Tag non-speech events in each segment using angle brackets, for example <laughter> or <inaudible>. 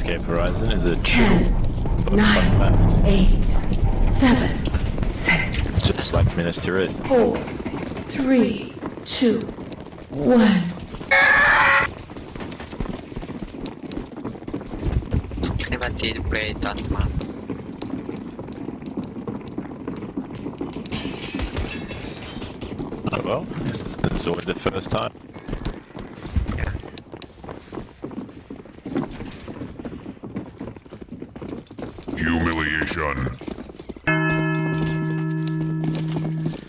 Escape Horizon is a chill, Ten, but fun map, eight, seven, six, just like Minas Tirith. four, three, two, one. Clementine play that map. Oh well, it's, it's always the first time.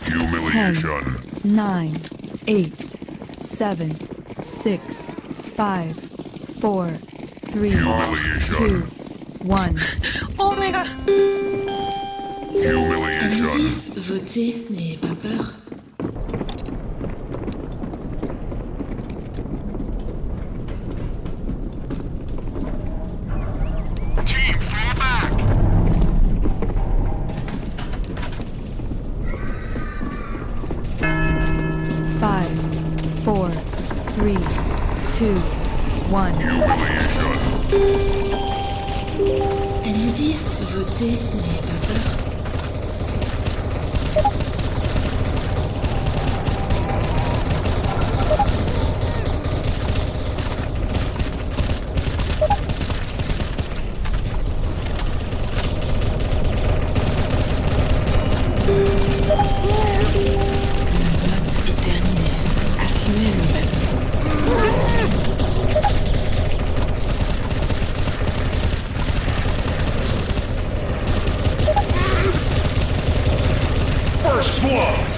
Humiliation. Humiliation. nine, eight, seven, six, five, four, three, Humiliation. two, one. <laughs> Oh my god! Humiliation. Allez-y, votez, n'ayez pas peur. Two, one. Humiliation. Allez-y, votez, n'ayez squad.